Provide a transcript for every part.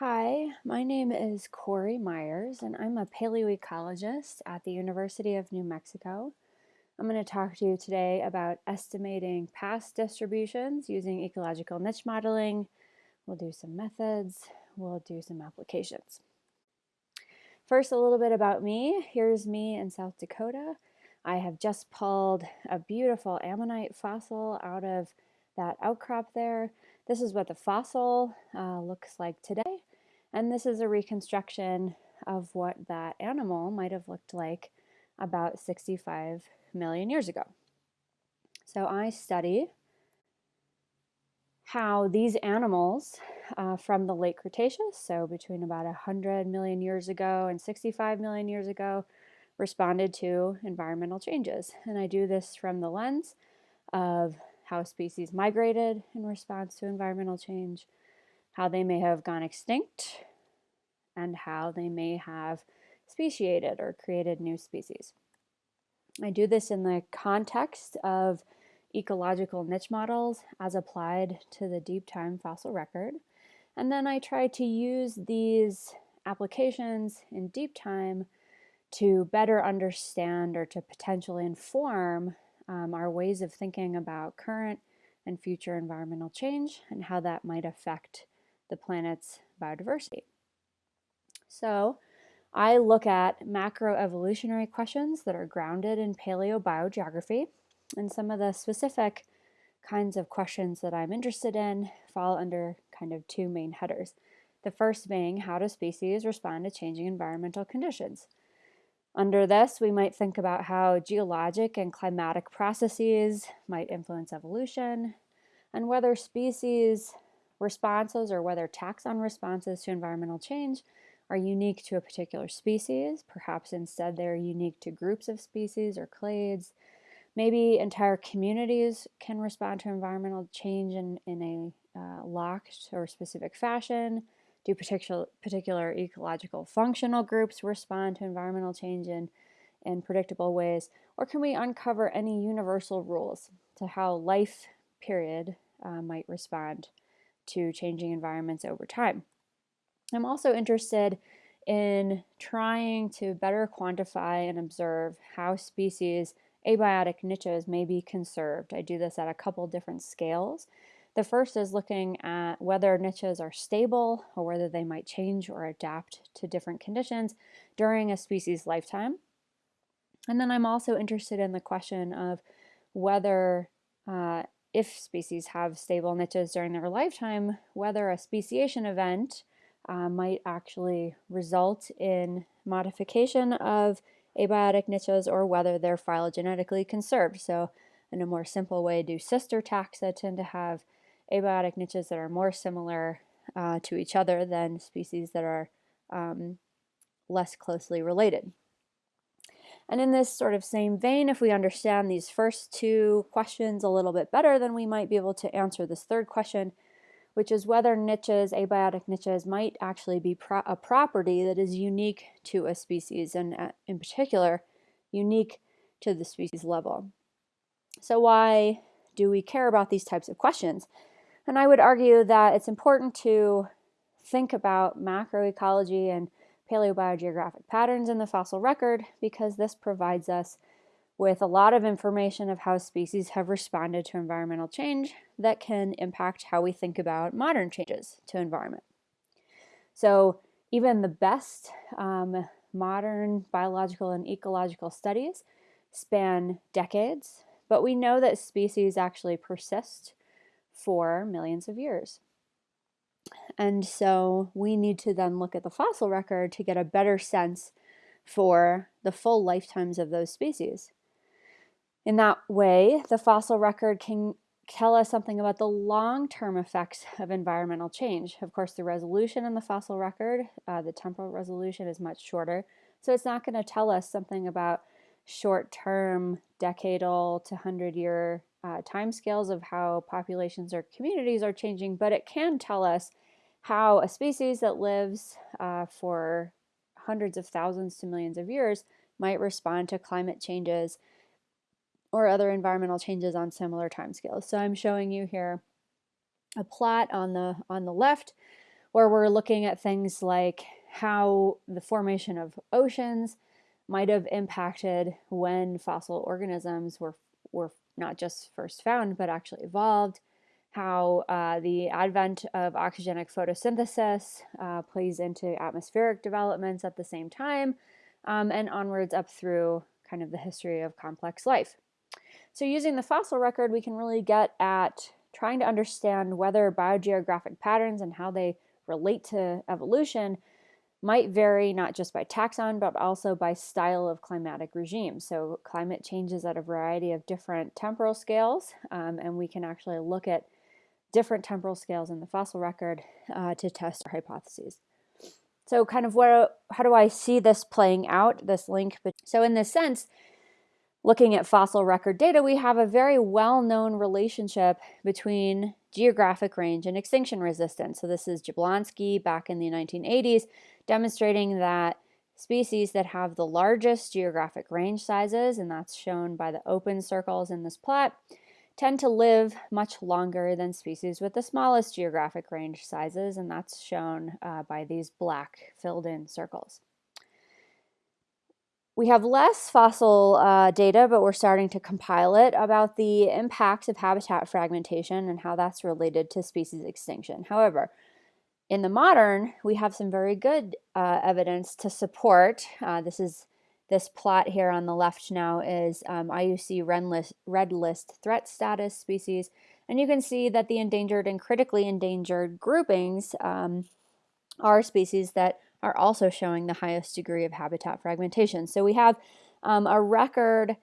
Hi, my name is Corey Myers, and I'm a paleoecologist at the University of New Mexico. I'm going to talk to you today about estimating past distributions using ecological niche modeling. We'll do some methods, we'll do some applications. First, a little bit about me. Here's me in South Dakota. I have just pulled a beautiful ammonite fossil out of that outcrop there. This is what the fossil uh, looks like today. And this is a reconstruction of what that animal might have looked like about 65 million years ago. So I study how these animals uh, from the late Cretaceous, so between about 100 million years ago and 65 million years ago, responded to environmental changes. And I do this from the lens of how species migrated in response to environmental change, how they may have gone extinct, and how they may have speciated or created new species. I do this in the context of ecological niche models as applied to the deep time fossil record. And then I try to use these applications in deep time to better understand or to potentially inform um, our ways of thinking about current and future environmental change and how that might affect the planet's biodiversity. So I look at macroevolutionary questions that are grounded in paleobiogeography and some of the specific kinds of questions that I'm interested in fall under kind of two main headers. The first being how do species respond to changing environmental conditions? Under this, we might think about how geologic and climatic processes might influence evolution, and whether species responses or whether taxon responses to environmental change are unique to a particular species. Perhaps instead they're unique to groups of species or clades. Maybe entire communities can respond to environmental change in, in a uh, locked or specific fashion. Do particular, particular ecological functional groups respond to environmental change in, in predictable ways? Or can we uncover any universal rules to how life period uh, might respond to changing environments over time? I'm also interested in trying to better quantify and observe how species abiotic niches may be conserved. I do this at a couple different scales. The first is looking at whether niches are stable or whether they might change or adapt to different conditions during a species lifetime. And then I'm also interested in the question of whether uh, if species have stable niches during their lifetime, whether a speciation event uh, might actually result in modification of abiotic niches or whether they're phylogenetically conserved. So in a more simple way, do sister taxa tend to have abiotic niches that are more similar uh, to each other than species that are um, less closely related. And in this sort of same vein, if we understand these first two questions a little bit better, then we might be able to answer this third question, which is whether niches, abiotic niches, might actually be pro a property that is unique to a species, and uh, in particular, unique to the species level. So why do we care about these types of questions? And I would argue that it's important to think about macroecology and paleobiogeographic patterns in the fossil record because this provides us with a lot of information of how species have responded to environmental change that can impact how we think about modern changes to environment. So even the best um, modern biological and ecological studies span decades, but we know that species actually persist for millions of years. And so we need to then look at the fossil record to get a better sense for the full lifetimes of those species. In that way, the fossil record can tell us something about the long-term effects of environmental change. Of course, the resolution in the fossil record, uh, the temporal resolution is much shorter, so it's not going to tell us something about short-term, decadal to 100-year uh, timescales of how populations or communities are changing, but it can tell us how a species that lives uh, for hundreds of thousands to millions of years might respond to climate changes or other environmental changes on similar timescales. So I'm showing you here a plot on the on the left where we're looking at things like how the formation of oceans might have impacted when fossil organisms were, were not just first found, but actually evolved, how uh, the advent of oxygenic photosynthesis uh, plays into atmospheric developments at the same time, um, and onwards up through kind of the history of complex life. So using the fossil record, we can really get at trying to understand whether biogeographic patterns and how they relate to evolution might vary not just by taxon, but also by style of climatic regime. So climate changes at a variety of different temporal scales, um, and we can actually look at different temporal scales in the fossil record uh, to test our hypotheses. So kind of what, how do I see this playing out, this link? So in this sense, looking at fossil record data, we have a very well-known relationship between geographic range and extinction resistance. So this is Jablonski back in the 1980s, demonstrating that species that have the largest geographic range sizes, and that's shown by the open circles in this plot, tend to live much longer than species with the smallest geographic range sizes, and that's shown uh, by these black filled in circles. We have less fossil uh, data, but we're starting to compile it about the impacts of habitat fragmentation and how that's related to species extinction. However, in the modern, we have some very good uh, evidence to support, uh, this is this plot here on the left now is um, IUCN red list, red list threat status species, and you can see that the endangered and critically endangered groupings um, are species that are also showing the highest degree of habitat fragmentation. So we have um, a record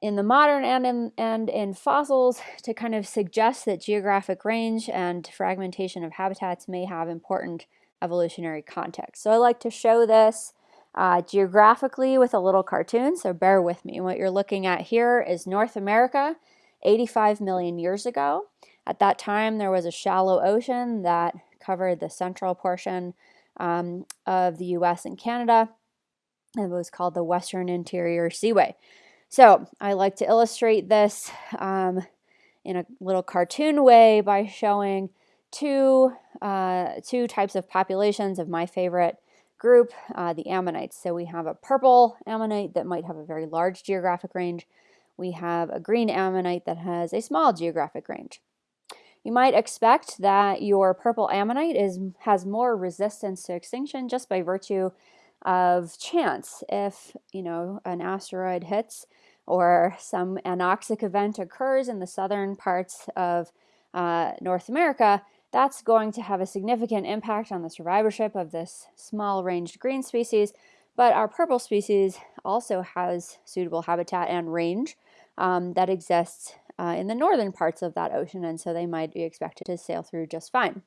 in the modern and in, and in fossils to kind of suggest that geographic range and fragmentation of habitats may have important evolutionary context. So I like to show this uh, geographically with a little cartoon, so bear with me. What you're looking at here is North America 85 million years ago. At that time, there was a shallow ocean that covered the central portion um, of the US and Canada. And it was called the Western Interior Seaway. So I like to illustrate this um, in a little cartoon way by showing two, uh, two types of populations of my favorite group, uh, the ammonites. So we have a purple ammonite that might have a very large geographic range. We have a green ammonite that has a small geographic range. You might expect that your purple ammonite is, has more resistance to extinction just by virtue of chance. If, you know, an asteroid hits or some anoxic event occurs in the southern parts of uh, North America, that's going to have a significant impact on the survivorship of this small ranged green species. But our purple species also has suitable habitat and range um, that exists uh, in the northern parts of that ocean, and so they might be expected to sail through just fine.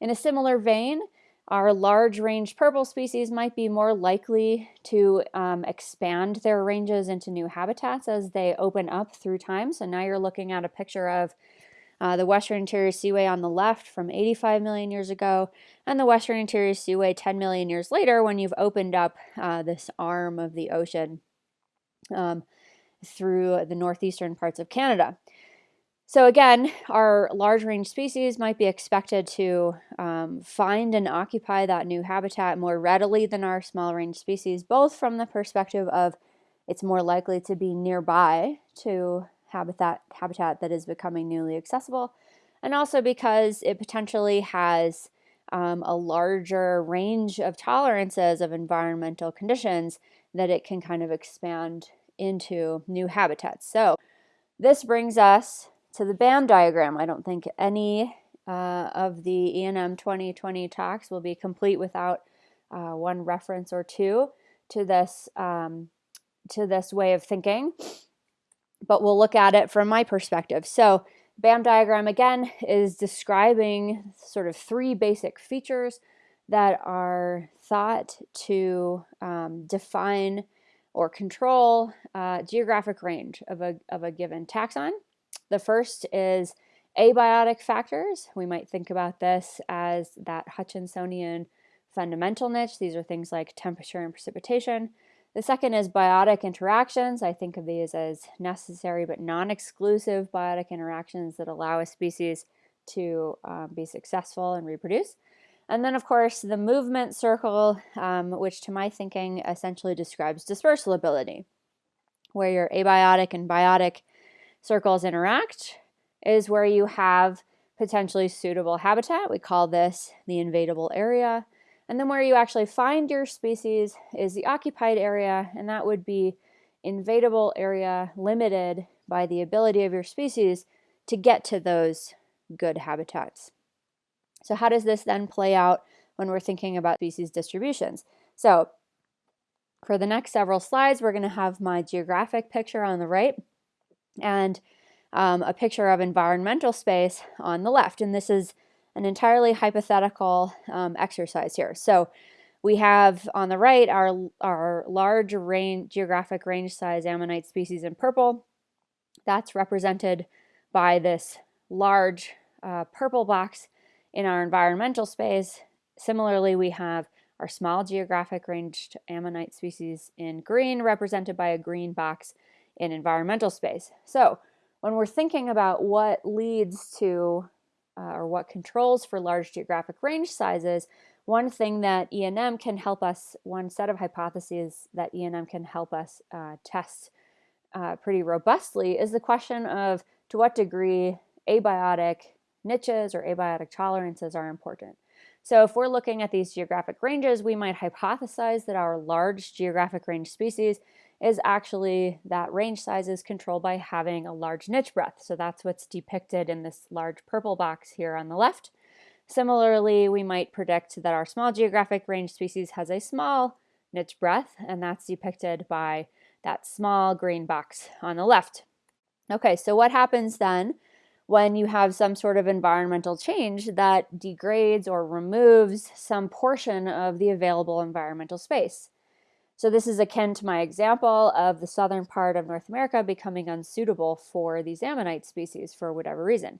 In a similar vein, our large-ranged purple species might be more likely to um, expand their ranges into new habitats as they open up through time. So now you're looking at a picture of uh, the Western Interior Seaway on the left from 85 million years ago, and the Western Interior Seaway 10 million years later when you've opened up uh, this arm of the ocean. Um, through the northeastern parts of Canada. So again, our large range species might be expected to um, find and occupy that new habitat more readily than our small range species, both from the perspective of it's more likely to be nearby to habitat, habitat that is becoming newly accessible, and also because it potentially has um, a larger range of tolerances of environmental conditions that it can kind of expand into new habitats. So this brings us to the BAM diagram. I don't think any uh, of the ENM 2020 talks will be complete without uh, one reference or two to this, um, to this way of thinking, but we'll look at it from my perspective. So BAM diagram again is describing sort of three basic features that are thought to um, define or control uh, geographic range of a, of a given taxon. The first is abiotic factors. We might think about this as that Hutchinsonian fundamental niche. These are things like temperature and precipitation. The second is biotic interactions. I think of these as necessary but non-exclusive biotic interactions that allow a species to um, be successful and reproduce. And then, of course, the movement circle, um, which to my thinking essentially describes dispersal ability, where your abiotic and biotic circles interact, is where you have potentially suitable habitat. We call this the invadable area. And then where you actually find your species is the occupied area, and that would be invadable area limited by the ability of your species to get to those good habitats. So how does this then play out when we're thinking about species distributions? So for the next several slides, we're going to have my geographic picture on the right and um, a picture of environmental space on the left. And this is an entirely hypothetical um, exercise here. So we have on the right our, our large range, geographic range size ammonite species in purple. That's represented by this large uh, purple box in our environmental space. Similarly, we have our small geographic ranged ammonite species in green represented by a green box in environmental space. So when we're thinking about what leads to uh, or what controls for large geographic range sizes, one thing that ENM can help us, one set of hypotheses that ENM can help us uh, test uh, pretty robustly is the question of to what degree abiotic niches or abiotic tolerances are important. So if we're looking at these geographic ranges, we might hypothesize that our large geographic range species is actually that range size is controlled by having a large niche breadth. So that's what's depicted in this large purple box here on the left. Similarly, we might predict that our small geographic range species has a small niche breadth, and that's depicted by that small green box on the left. Okay, so what happens then when you have some sort of environmental change that degrades or removes some portion of the available environmental space. So this is akin to my example of the southern part of North America becoming unsuitable for these ammonite species for whatever reason.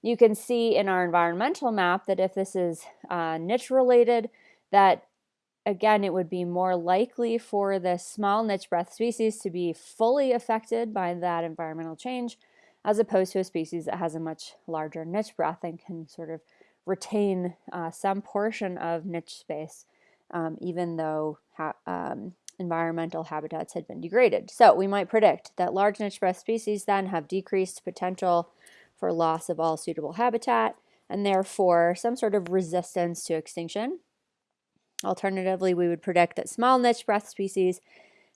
You can see in our environmental map that if this is uh, niche related, that again, it would be more likely for the small niche breadth species to be fully affected by that environmental change as opposed to a species that has a much larger niche breadth and can sort of retain uh, some portion of niche space, um, even though ha um, environmental habitats had been degraded. So we might predict that large niche breadth species then have decreased potential for loss of all suitable habitat and therefore some sort of resistance to extinction. Alternatively, we would predict that small niche breadth species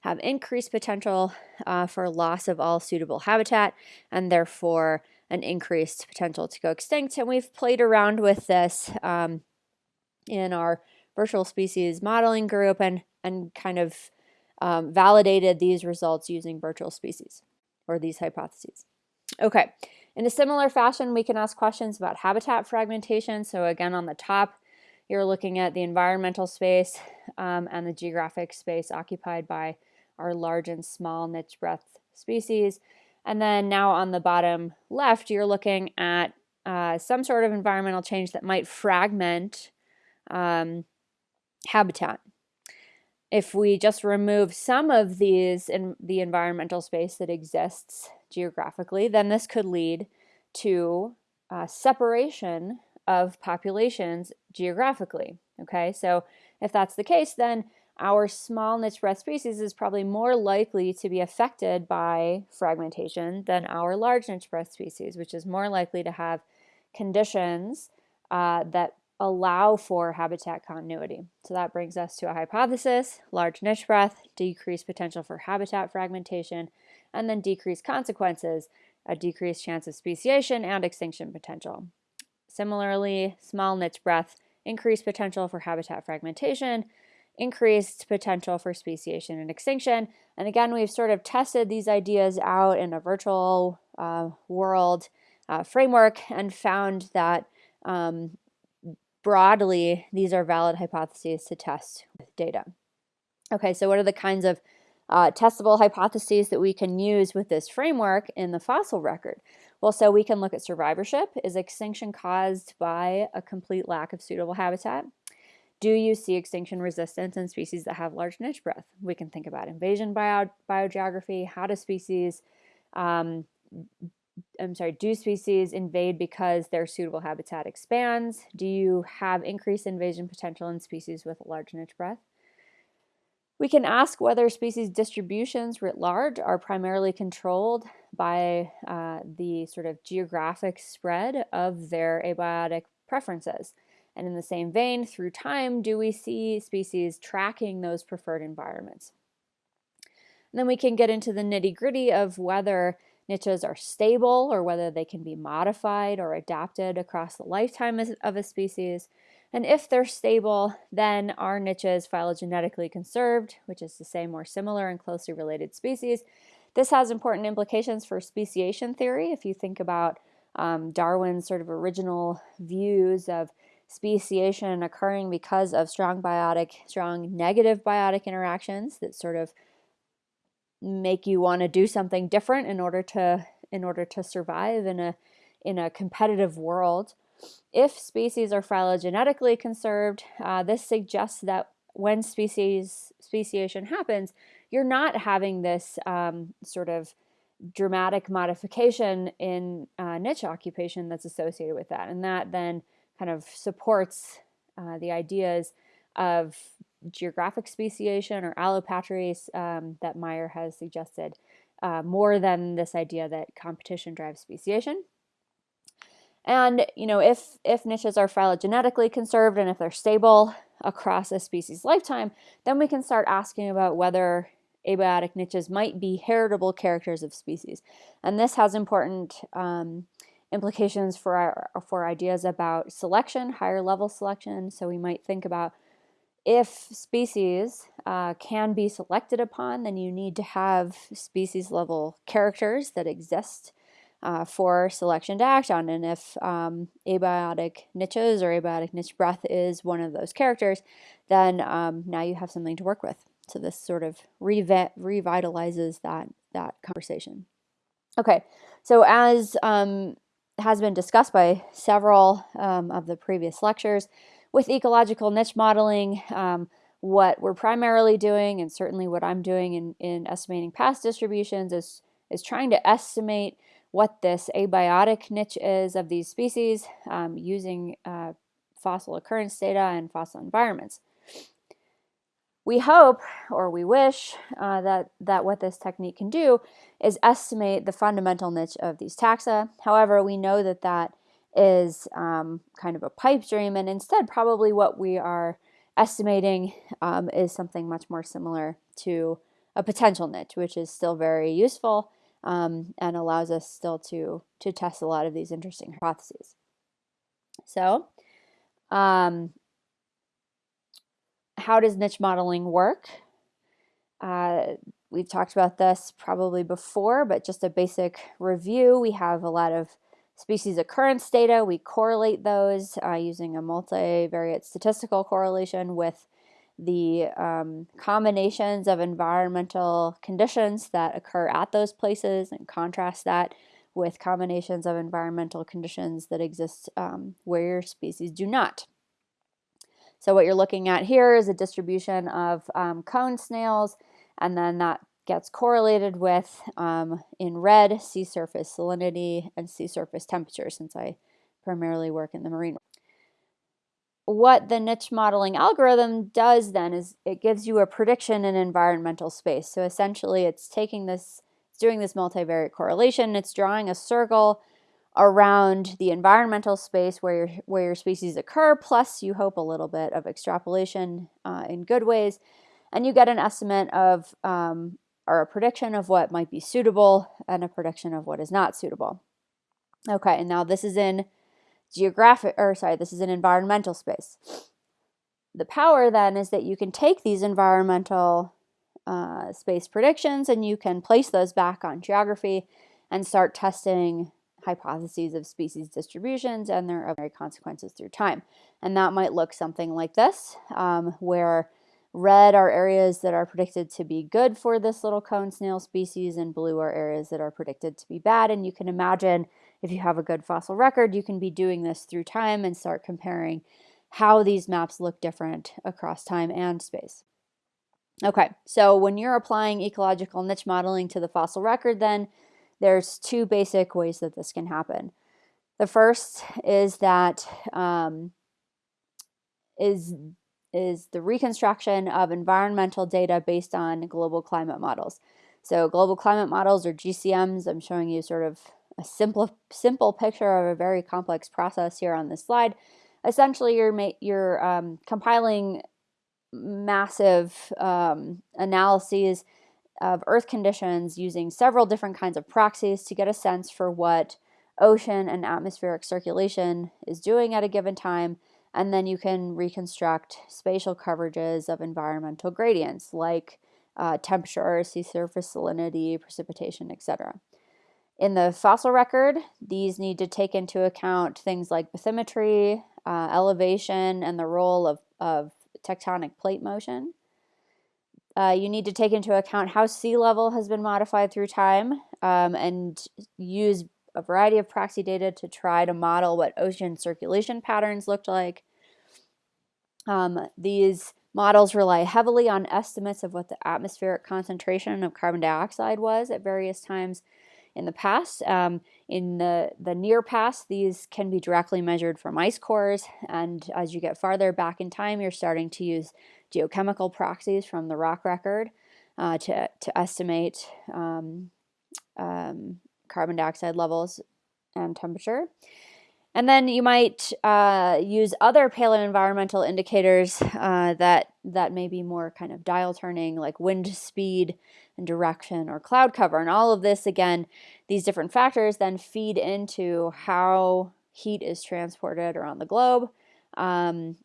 have increased potential uh, for loss of all suitable habitat and therefore an increased potential to go extinct. And we've played around with this um, in our virtual species modeling group and, and kind of um, validated these results using virtual species or these hypotheses. Okay, in a similar fashion, we can ask questions about habitat fragmentation. So again, on the top, you're looking at the environmental space um, and the geographic space occupied by our large and small niche breadth species. And then now on the bottom left, you're looking at uh, some sort of environmental change that might fragment um, habitat. If we just remove some of these in the environmental space that exists geographically, then this could lead to uh, separation of populations geographically. Okay, so if that's the case, then our small niche breadth species is probably more likely to be affected by fragmentation than our large niche breadth species, which is more likely to have conditions uh, that allow for habitat continuity. So that brings us to a hypothesis, large niche breadth, decreased potential for habitat fragmentation, and then decreased consequences, a decreased chance of speciation and extinction potential. Similarly, small niche breadth, increased potential for habitat fragmentation, increased potential for speciation and extinction. And again, we've sort of tested these ideas out in a virtual uh, world uh, framework and found that um, broadly, these are valid hypotheses to test with data. Okay, so what are the kinds of uh, testable hypotheses that we can use with this framework in the fossil record? Well, so we can look at survivorship. Is extinction caused by a complete lack of suitable habitat? Do you see extinction resistance in species that have large niche breadth? We can think about invasion bio biogeography. How do species um, I'm sorry, do species invade because their suitable habitat expands? Do you have increased invasion potential in species with large niche breadth? We can ask whether species distributions writ large are primarily controlled by uh, the sort of geographic spread of their abiotic preferences. And in the same vein, through time, do we see species tracking those preferred environments? And then we can get into the nitty gritty of whether niches are stable or whether they can be modified or adapted across the lifetime of a species. And if they're stable, then are niches phylogenetically conserved, which is to say more similar and closely related species. This has important implications for speciation theory. If you think about um, Darwin's sort of original views of speciation occurring because of strong biotic, strong negative biotic interactions that sort of make you want to do something different in order to in order to survive in a in a competitive world. If species are phylogenetically conserved, uh, this suggests that when species speciation happens, you're not having this um, sort of dramatic modification in uh, niche occupation that's associated with that. And that then kind of supports uh, the ideas of geographic speciation or allopatry um, that Mayr has suggested uh, more than this idea that competition drives speciation. And you know, if if niches are phylogenetically conserved and if they're stable across a species lifetime, then we can start asking about whether abiotic niches might be heritable characters of species. And this has important um, implications for our, for ideas about selection, higher level selection. So we might think about if species uh, can be selected upon, then you need to have species level characters that exist uh, for selection to act on. And if um, abiotic niches or abiotic niche breadth is one of those characters, then um, now you have something to work with. So this sort of revitalizes that, that conversation. Okay, so as um, has been discussed by several um, of the previous lectures, with ecological niche modeling, um, what we're primarily doing, and certainly what I'm doing in, in estimating past distributions, is, is trying to estimate what this abiotic niche is of these species um, using uh, fossil occurrence data and fossil environments. We hope, or we wish, uh, that, that what this technique can do is estimate the fundamental niche of these taxa. However, we know that that is um, kind of a pipe dream, and instead probably what we are estimating um, is something much more similar to a potential niche, which is still very useful um, and allows us still to, to test a lot of these interesting hypotheses. So, um, how does niche modeling work? Uh, we've talked about this probably before, but just a basic review. We have a lot of species occurrence data. We correlate those uh, using a multivariate statistical correlation with the um, combinations of environmental conditions that occur at those places and contrast that with combinations of environmental conditions that exist um, where your species do not. So what you're looking at here is a distribution of um, cone snails, and then that gets correlated with, um, in red, sea surface salinity and sea surface temperature, since I primarily work in the marine. What the niche modeling algorithm does then is it gives you a prediction in environmental space. So essentially it's taking this, it's doing this multivariate correlation, it's drawing a circle around the environmental space where your, where your species occur, plus you hope a little bit of extrapolation uh, in good ways, and you get an estimate of, um, or a prediction of what might be suitable and a prediction of what is not suitable. Okay, and now this is in geographic, or sorry, this is an environmental space. The power then is that you can take these environmental uh, space predictions and you can place those back on geography and start testing hypotheses of species distributions and their consequences through time. And that might look something like this, um, where red are areas that are predicted to be good for this little cone snail species, and blue are areas that are predicted to be bad. And you can imagine if you have a good fossil record, you can be doing this through time and start comparing how these maps look different across time and space. Okay, so when you're applying ecological niche modeling to the fossil record, then there's two basic ways that this can happen. The first is that um, is is the reconstruction of environmental data based on global climate models. So global climate models or GCMs, I'm showing you sort of a simple simple picture of a very complex process here on this slide. Essentially, you're you're um, compiling massive um, analyses of Earth conditions using several different kinds of proxies to get a sense for what ocean and atmospheric circulation is doing at a given time. And then you can reconstruct spatial coverages of environmental gradients like uh, temperature, sea surface salinity, precipitation, etc. In the fossil record, these need to take into account things like bathymetry, uh, elevation, and the role of, of tectonic plate motion. Uh, you need to take into account how sea level has been modified through time um, and use a variety of proxy data to try to model what ocean circulation patterns looked like. Um, these models rely heavily on estimates of what the atmospheric concentration of carbon dioxide was at various times in the past. Um, in the, the near past, these can be directly measured from ice cores, and as you get farther back in time, you're starting to use geochemical proxies from the rock record uh, to, to estimate um, um, carbon dioxide levels and temperature. And then you might uh, use other paleoenvironmental indicators uh, that, that may be more kind of dial turning, like wind speed and direction or cloud cover. And all of this, again, these different factors then feed into how heat is transported around the globe um,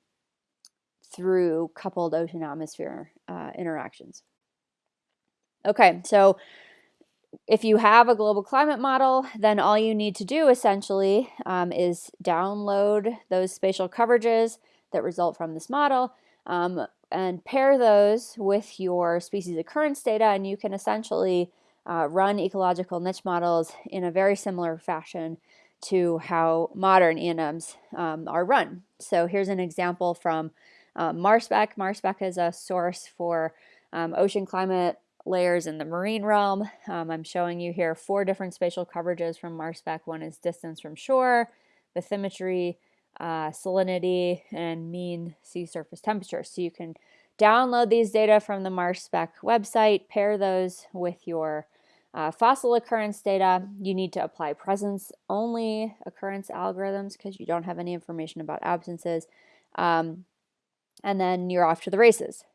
through coupled ocean atmosphere uh, interactions. Okay, so if you have a global climate model, then all you need to do essentially um, is download those spatial coverages that result from this model um, and pair those with your species occurrence data and you can essentially uh, run ecological niche models in a very similar fashion to how modern ENMs um, are run. So here's an example from uh, MarSpec. MarSpec is a source for um, ocean climate layers in the marine realm. Um, I'm showing you here four different spatial coverages from MarSpec. One is distance from shore, bathymetry, uh, salinity, and mean sea surface temperature. So you can download these data from the MarSpec website, pair those with your uh, fossil occurrence data. You need to apply presence only occurrence algorithms because you don't have any information about absences. Um, and then you're off to the races.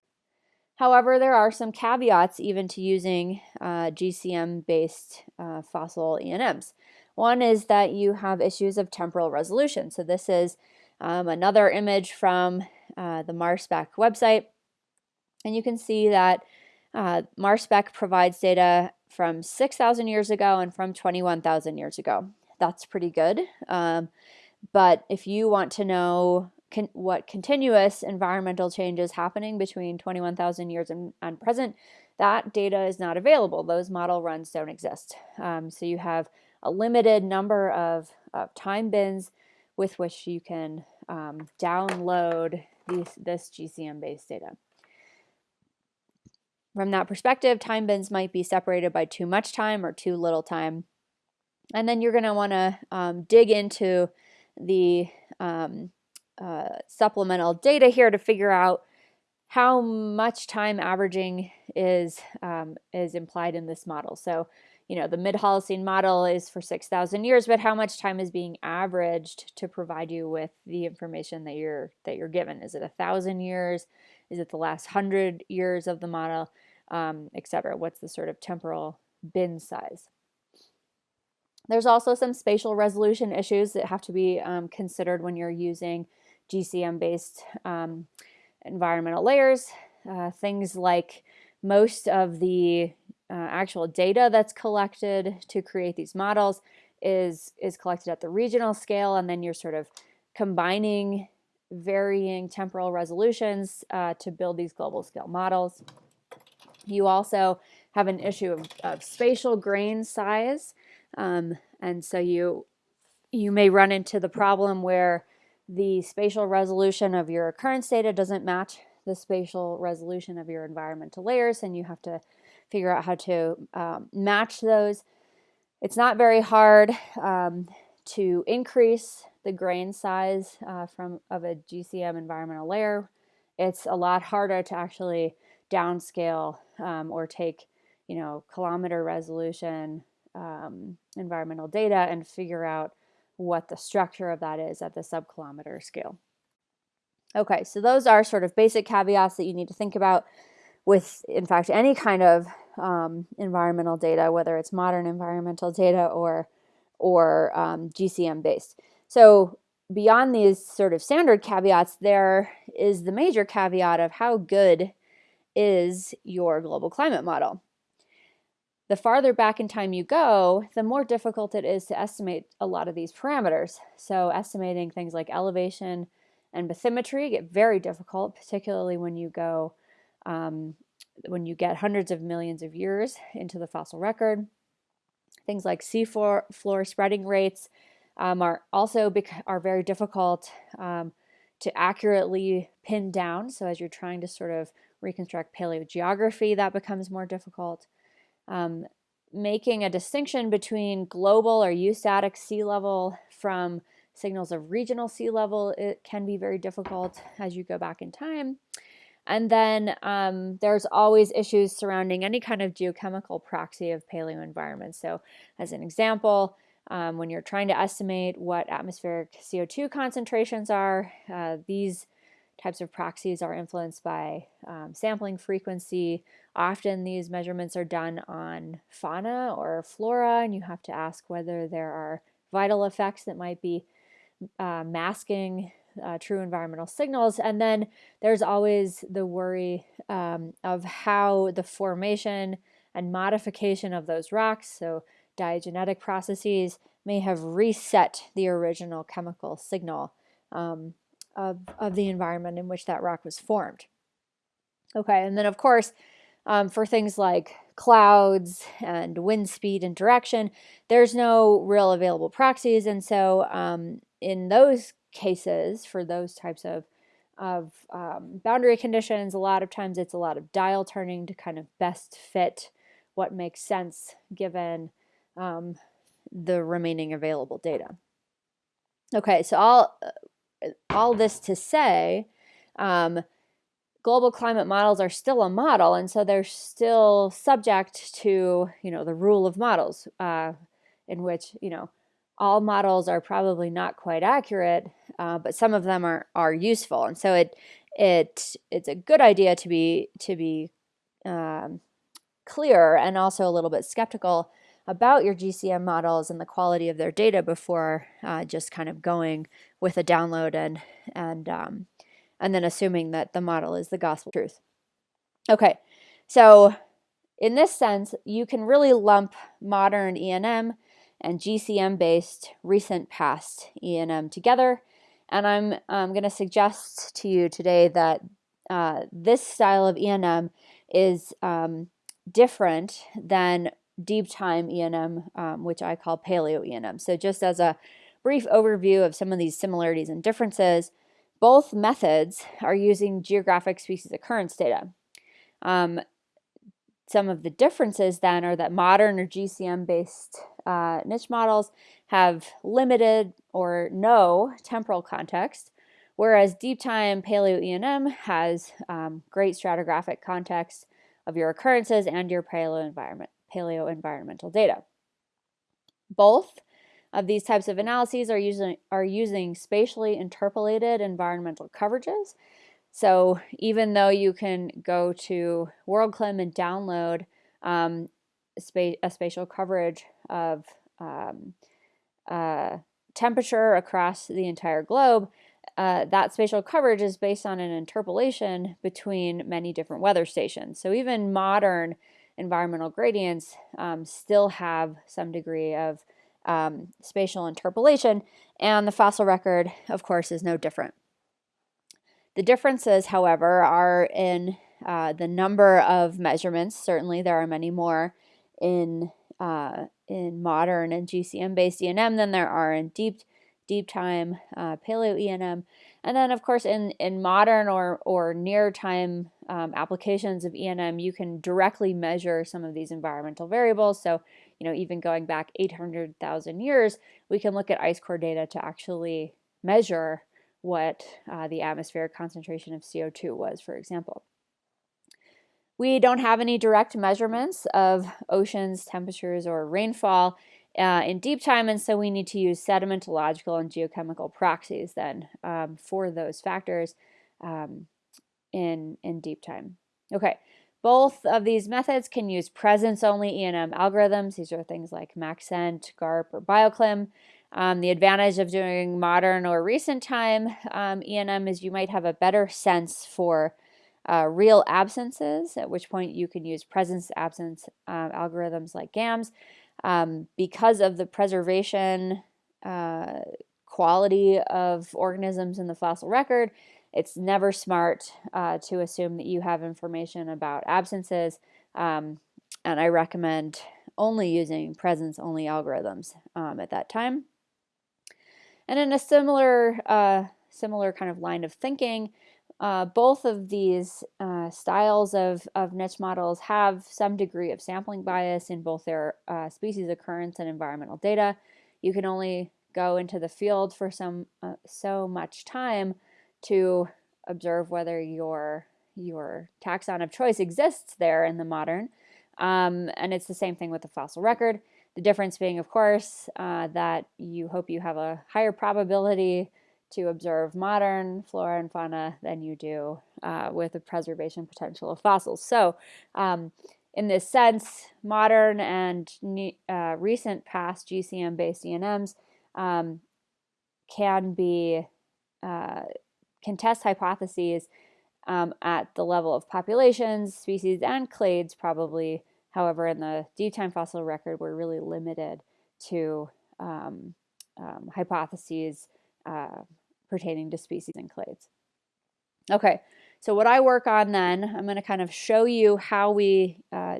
However, there are some caveats even to using uh, GCM-based uh, fossil ENMs. One is that you have issues of temporal resolution. So this is um, another image from uh, the MarSpec website. And you can see that uh, MarSpec provides data from 6,000 years ago and from 21,000 years ago. That's pretty good. Um, but if you want to know con what continuous environmental change is happening between 21,000 years and, and, present, that data is not available. Those model runs don't exist. Um, so you have a limited number of, of time bins with which you can um, download these, this GCM-based data. From that perspective, time bins might be separated by too much time or too little time. And then you're going to want to um, dig into the um, uh, supplemental data here to figure out how much time averaging is um, is implied in this model. So, you know, the mid-Holocene model is for 6,000 years, but how much time is being averaged to provide you with the information that you're that you're given? Is it a thousand years? Is it the last hundred years of the model, um, etc.? What's the sort of temporal bin size? There's also some spatial resolution issues that have to be um, considered when you're using GCM-based um, environmental layers. Uh, things like most of the uh, actual data that's collected to create these models is, is collected at the regional scale, and then you're sort of combining varying temporal resolutions uh, to build these global scale models. You also have an issue of, of spatial grain size, um, and so you you may run into the problem where the spatial resolution of your occurrence data doesn't match the spatial resolution of your environmental layers and you have to figure out how to um, match those. It's not very hard um, to increase the grain size uh, from of a GCM environmental layer. It's a lot harder to actually downscale um, or take, you know, kilometer resolution um, environmental data and figure out what the structure of that is at the subkilometer scale. Okay, so those are sort of basic caveats that you need to think about with, in fact, any kind of um, environmental data, whether it's modern environmental data or, or um, GCM based. So beyond these sort of standard caveats, there is the major caveat of how good is your global climate model. The farther back in time you go, the more difficult it is to estimate a lot of these parameters. So estimating things like elevation and bathymetry get very difficult, particularly when you go um, when you get hundreds of millions of years into the fossil record. Things like seafloor floor spreading rates um, are also are very difficult um, to accurately pin down. So as you're trying to sort of reconstruct paleogeography, that becomes more difficult. Um, making a distinction between global or eustatic sea level from signals of regional sea level, it can be very difficult as you go back in time. And then um, there's always issues surrounding any kind of geochemical proxy of paleo environments. So as an example, um, when you're trying to estimate what atmospheric CO2 concentrations are, uh, these types of proxies are influenced by um, sampling frequency. Often these measurements are done on fauna or flora, and you have to ask whether there are vital effects that might be uh, masking uh, true environmental signals. And then there's always the worry um, of how the formation and modification of those rocks, so diagenetic processes, may have reset the original chemical signal um, of, of the environment in which that rock was formed. Okay, and then of course, um, for things like clouds and wind speed and direction, there's no real available proxies. And so um, in those cases, for those types of, of um, boundary conditions, a lot of times it's a lot of dial turning to kind of best fit what makes sense given um, the remaining available data. Okay, so all, uh, all this to say, um, global climate models are still a model, and so they're still subject to, you know, the rule of models, uh, in which, you know, all models are probably not quite accurate, uh, but some of them are, are useful. And so it, it, it's a good idea to be, to be um, clear and also a little bit skeptical about your GCM models and the quality of their data before uh, just kind of going with a download and, and, um, and then assuming that the model is the gospel truth. Okay, so in this sense, you can really lump modern ENM and GCM-based recent past ENM together. And I'm, I'm going to suggest to you today that uh, this style of ENM is um, different than deep time ENM, um, which I call paleo ENM. So just as a brief overview of some of these similarities and differences, both methods are using geographic species occurrence data. Um, some of the differences then are that modern or GCM based uh, niche models have limited or no temporal context, whereas deep time paleo ENM has um, great stratigraphic context of your occurrences and your paleo environment, paleo environmental data. Both of these types of analyses are using, are using spatially interpolated environmental coverages so even though you can go to WorldClim and download um, spa a spatial coverage of um, uh, temperature across the entire globe, uh, that spatial coverage is based on an interpolation between many different weather stations. So even modern environmental gradients um, still have some degree of um, spatial interpolation, and the fossil record, of course, is no different. The differences, however, are in uh, the number of measurements. Certainly, there are many more in uh, in modern and GCM-based ENM than there are in deep deep time uh, paleo ENM. And then, of course, in, in modern or, or near time um, applications of ENM, you can directly measure some of these environmental variables. So you know, even going back 800,000 years, we can look at ice core data to actually measure what uh, the atmospheric concentration of CO2 was, for example. We don't have any direct measurements of oceans, temperatures, or rainfall uh, in deep time, and so we need to use sedimentological and geochemical proxies then um, for those factors um, in, in deep time. Okay, both of these methods can use presence-only ENM algorithms. These are things like Maxent, GARP, or BioClim. Um, the advantage of doing modern or recent time um, ENM is you might have a better sense for uh, real absences, at which point you can use presence absence uh, algorithms like GAMS. Um, because of the preservation uh, quality of organisms in the fossil record, it's never smart uh, to assume that you have information about absences. Um, and I recommend only using presence-only algorithms um, at that time. And in a similar, uh, similar kind of line of thinking, uh, both of these uh, styles of, of niche models have some degree of sampling bias in both their uh, species occurrence and environmental data. You can only go into the field for some uh, so much time to observe whether your your taxon of choice exists there in the modern. Um, and it's the same thing with the fossil record. The difference being, of course, uh, that you hope you have a higher probability to observe modern flora and fauna than you do uh, with the preservation potential of fossils. So um, in this sense, modern and uh, recent past GCM-based ENMs um, can be uh, can test hypotheses um, at the level of populations, species, and clades probably. However, in the deep time fossil record, we're really limited to um, um, hypotheses uh, pertaining to species and clades. Okay, so what I work on then, I'm going to kind of show you how we uh,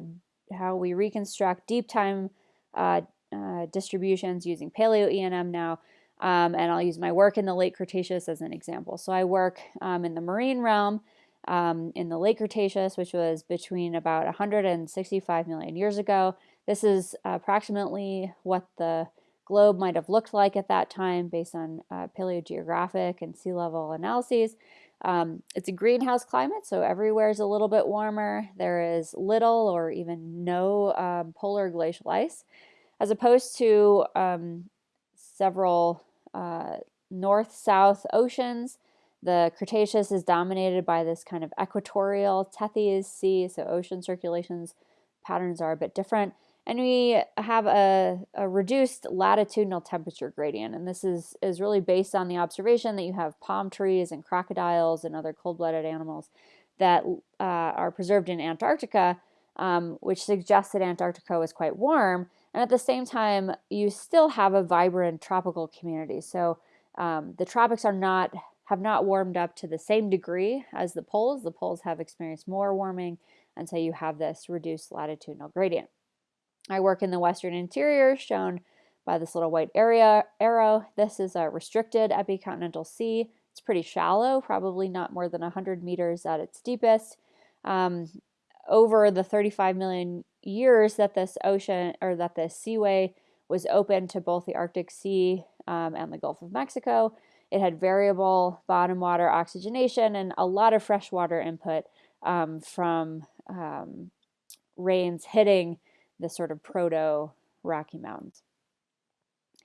how we reconstruct deep time uh, uh, distributions using Paleo ENM now, um, and I'll use my work in the late Cretaceous as an example. So I work um, in the marine realm um, in the late Cretaceous, which was between about 165 million years ago. This is approximately what the globe might have looked like at that time based on uh, paleogeographic and sea level analyses. Um, it's a greenhouse climate, so everywhere is a little bit warmer. There is little or even no um, polar glacial ice, as opposed to um, several uh, north-south oceans. The Cretaceous is dominated by this kind of equatorial Tethys Sea, so ocean circulations patterns are a bit different. And we have a, a, reduced latitudinal temperature gradient. And this is, is really based on the observation that you have palm trees and crocodiles and other cold-blooded animals that uh, are preserved in Antarctica, um, which suggests that Antarctica was quite warm. And at the same time, you still have a vibrant tropical community. So um, the tropics are not have not warmed up to the same degree as the poles. The poles have experienced more warming, and so you have this reduced latitudinal gradient. I work in the western interior, shown by this little white area arrow. This is a restricted epicontinental sea. It's pretty shallow, probably not more than 100 meters at its deepest. Um, over the 35 million years that this ocean or that this seaway was open to both the Arctic Sea um, and the Gulf of Mexico, it had variable bottom water oxygenation and a lot of freshwater input um, from um, rains hitting the sort of proto Rocky Mountains.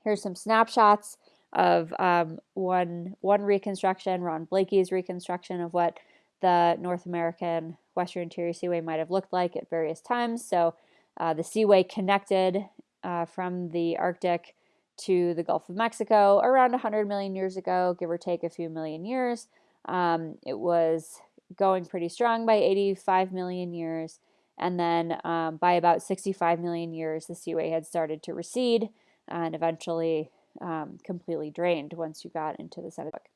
Here's some snapshots of um, one, one reconstruction, Ron Blakey's reconstruction of what the North American Western Interior Seaway might have looked like at various times. So uh, the seaway connected uh, from the Arctic to the Gulf of Mexico around 100 million years ago, give or take a few million years. Um, it was going pretty strong by 85 million years. And then um, by about 65 million years, the seaway had started to recede and eventually um, completely drained once you got into the Cenozoic.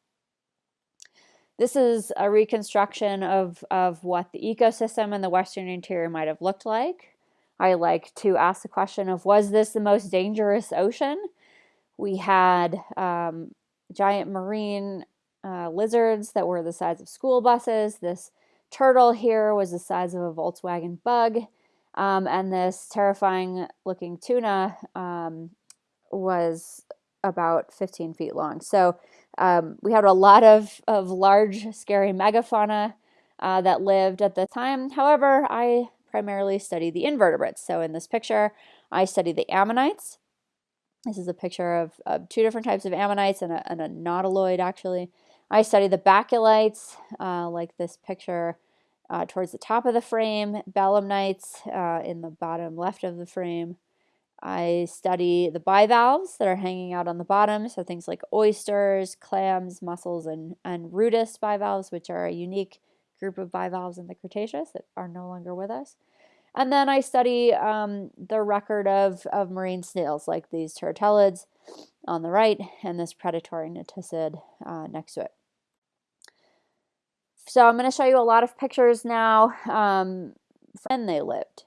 This is a reconstruction of, of what the ecosystem in the western interior might have looked like. I like to ask the question of, was this the most dangerous ocean? We had um, giant marine uh, lizards that were the size of school buses. This turtle here was the size of a Volkswagen bug. Um, and this terrifying looking tuna um, was about 15 feet long. So um, we had a lot of, of large, scary megafauna uh, that lived at the time. However, I primarily study the invertebrates. So in this picture, I study the ammonites. This is a picture of, of two different types of ammonites and a, and a nautiloid, actually. I study the baculites, uh, like this picture uh, towards the top of the frame, belemnites uh, in the bottom left of the frame. I study the bivalves that are hanging out on the bottom, so things like oysters, clams, mussels, and, and rudist bivalves, which are a unique group of bivalves in the Cretaceous that are no longer with us. And then I study um, the record of, of marine snails, like these turritellid on the right and this predatory naticid uh, next to it. So I'm going to show you a lot of pictures now um, when they lived.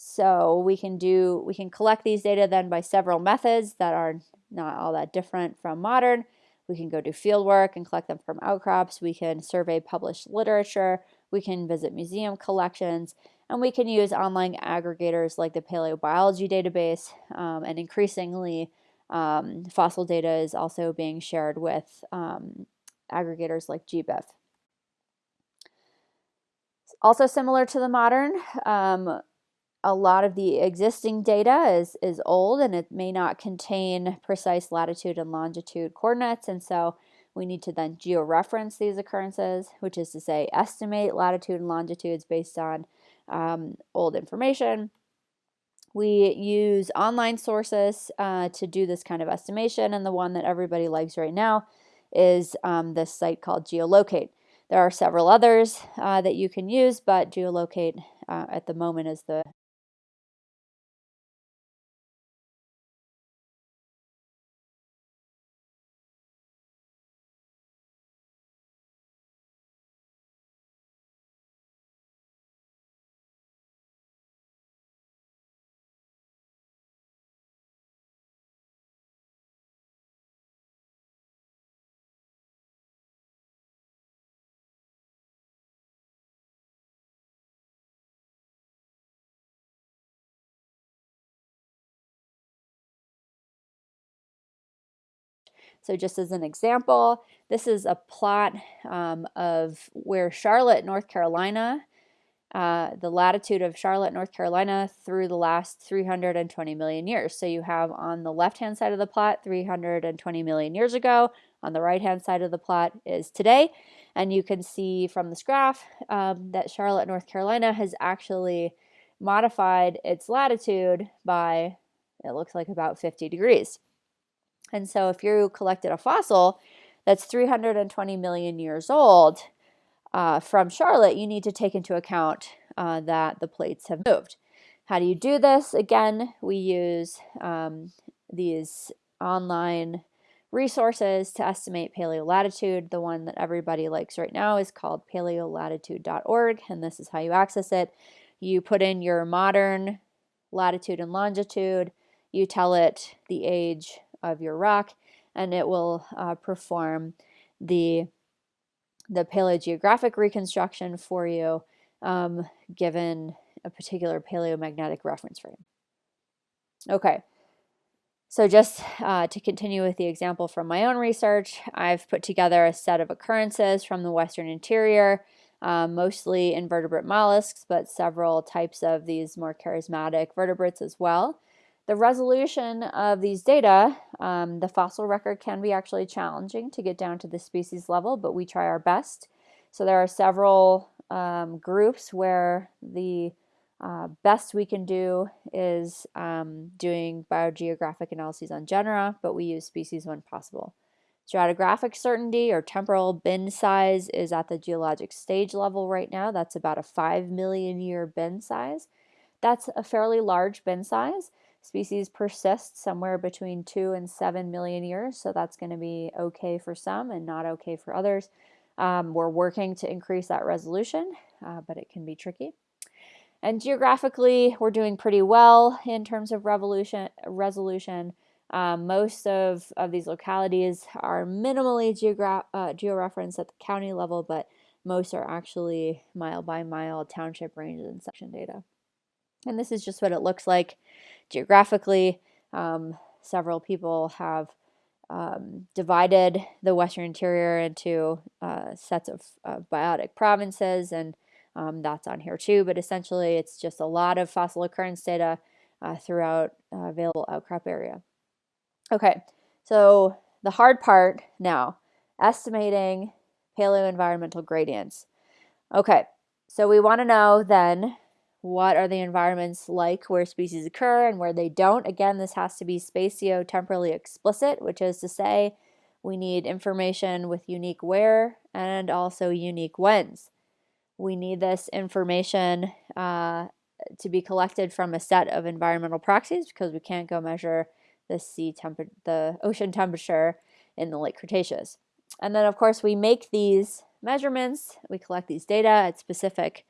So we can do, we can collect these data then by several methods that are not all that different from modern. We can go do field work and collect them from outcrops. We can survey published literature. We can visit museum collections. And we can use online aggregators like the Paleobiology database. Um, and increasingly, um, fossil data is also being shared with um, aggregators like GBIF. Also similar to the modern, um, a lot of the existing data is, is old and it may not contain precise latitude and longitude coordinates. And so we need to then georeference these occurrences, which is to say estimate latitude and longitudes based on um, old information. We use online sources uh, to do this kind of estimation. And the one that everybody likes right now is um, this site called Geolocate. There are several others uh, that you can use, but Geolocate uh, at the moment is the So just as an example, this is a plot um, of where Charlotte, North Carolina, uh, the latitude of Charlotte, North Carolina through the last 320 million years. So you have on the left-hand side of the plot 320 million years ago. On the right-hand side of the plot is today. And you can see from this graph um, that Charlotte, North Carolina has actually modified its latitude by, it looks like about 50 degrees. And so if you collected a fossil that's 320 million years old uh, from Charlotte, you need to take into account uh, that the plates have moved. How do you do this? Again, we use um, these online resources to estimate paleolatitude. The one that everybody likes right now is called paleolatitude.org, and this is how you access it. You put in your modern latitude and longitude, you tell it the age of your rock and it will uh, perform the, the paleogeographic reconstruction for you um, given a particular paleomagnetic reference frame. Okay, so just uh, to continue with the example from my own research, I've put together a set of occurrences from the western interior, uh, mostly invertebrate mollusks, but several types of these more charismatic vertebrates as well. The resolution of these data, um, the fossil record can be actually challenging to get down to the species level, but we try our best. So there are several um, groups where the uh, best we can do is um, doing biogeographic analyses on genera, but we use species when possible. Stratigraphic certainty or temporal bin size is at the geologic stage level right now. That's about a 5 million year bin size. That's a fairly large bin size. Species persist somewhere between 2 and 7 million years, so that's going to be okay for some and not okay for others. Um, we're working to increase that resolution, uh, but it can be tricky. And geographically, we're doing pretty well in terms of revolution, resolution. Um, most of, of these localities are minimally uh, georeferenced at the county level, but most are actually mile by mile township ranges and section data. And this is just what it looks like geographically. Um, several people have um, divided the Western Interior into uh, sets of biotic provinces, and um, that's on here too. But essentially, it's just a lot of fossil occurrence data uh, throughout uh, available outcrop area. Okay, so the hard part now, estimating paleoenvironmental gradients. Okay, so we want to know then what are the environments like where species occur and where they don't. Again, this has to be spatio-temporally explicit, which is to say we need information with unique where and also unique whens. We need this information uh, to be collected from a set of environmental proxies because we can't go measure the sea temperature, the ocean temperature in the late Cretaceous. And then of course we make these measurements, we collect these data at specific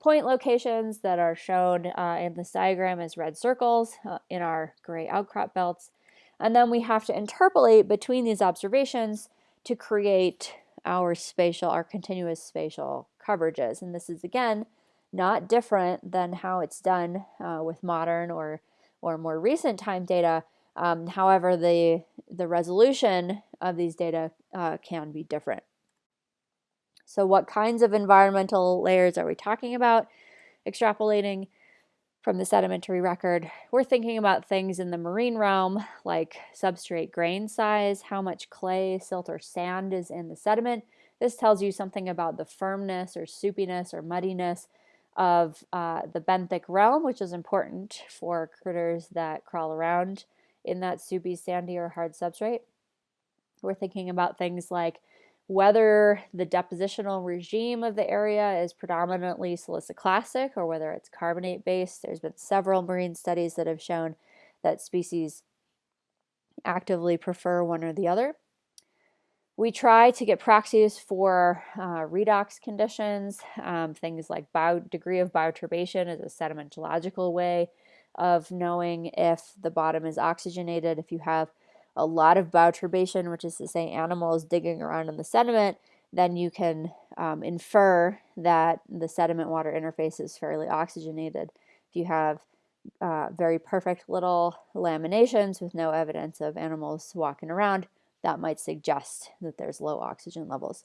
point locations that are shown uh, in this diagram as red circles uh, in our gray outcrop belts. And then we have to interpolate between these observations to create our spatial, our continuous spatial coverages. And this is again, not different than how it's done uh, with modern or, or more recent time data. Um, however, the, the resolution of these data uh, can be different. So what kinds of environmental layers are we talking about? Extrapolating from the sedimentary record, we're thinking about things in the marine realm like substrate grain size, how much clay, silt, or sand is in the sediment. This tells you something about the firmness or soupiness or muddiness of uh, the benthic realm, which is important for critters that crawl around in that soupy, sandy, or hard substrate. We're thinking about things like whether the depositional regime of the area is predominantly siliciclastic or whether it's carbonate based. There's been several marine studies that have shown that species actively prefer one or the other. We try to get proxies for uh, redox conditions, um, things like bio, degree of bioturbation is a sedimentological way of knowing if the bottom is oxygenated. If you have a lot of bioturbation, which is to say animals digging around in the sediment, then you can um, infer that the sediment water interface is fairly oxygenated. If you have uh, very perfect little laminations with no evidence of animals walking around, that might suggest that there's low oxygen levels.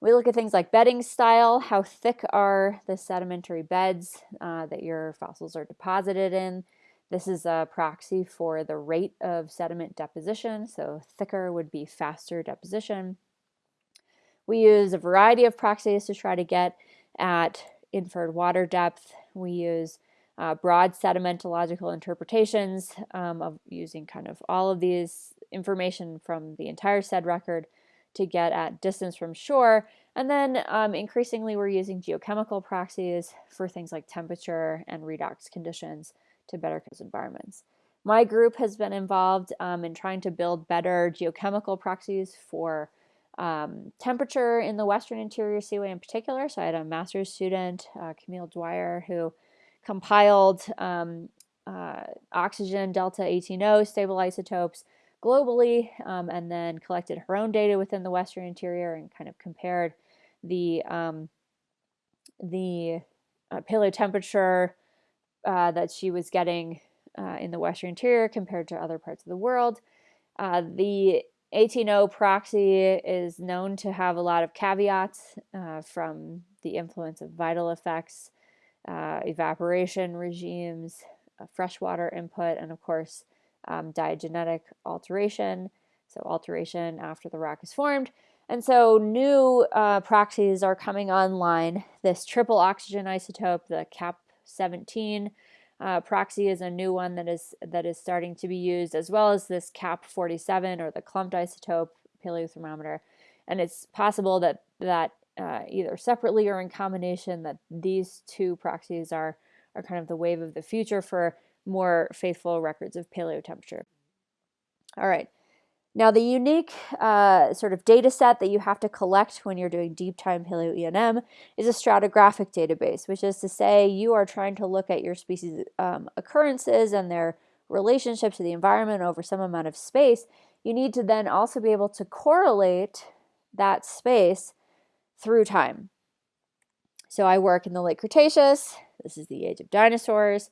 We look at things like bedding style, how thick are the sedimentary beds uh, that your fossils are deposited in, this is a proxy for the rate of sediment deposition, so thicker would be faster deposition. We use a variety of proxies to try to get at inferred water depth. We use uh, broad sedimentological interpretations um, of using kind of all of these information from the entire SED record to get at distance from shore. And then um, increasingly we're using geochemical proxies for things like temperature and redox conditions to better environments. My group has been involved um, in trying to build better geochemical proxies for um, temperature in the Western Interior Seaway in particular. So I had a master's student, uh, Camille Dwyer, who compiled um, uh, oxygen delta 18O stable isotopes globally um, and then collected her own data within the Western Interior and kind of compared the um, the uh, paleotemperature uh, that she was getting uh, in the Western Interior compared to other parts of the world. Uh, the 18O proxy is known to have a lot of caveats uh, from the influence of vital effects, uh, evaporation regimes, freshwater input, and of course, um, diagenetic alteration, so alteration after the rock is formed. And so new uh, proxies are coming online. This triple oxygen isotope, the CAP 17. Uh, proxy is a new one that is that is starting to be used, as well as this CAP 47 or the clumped isotope paleothermometer. And it's possible that that uh, either separately or in combination, that these two proxies are are kind of the wave of the future for more faithful records of paleo temperature. All right. Now, the unique uh, sort of data set that you have to collect when you're doing deep time paleo ENM is a stratigraphic database, which is to say you are trying to look at your species um, occurrences and their relationship to the environment over some amount of space. You need to then also be able to correlate that space through time. So I work in the late Cretaceous. This is the age of dinosaurs.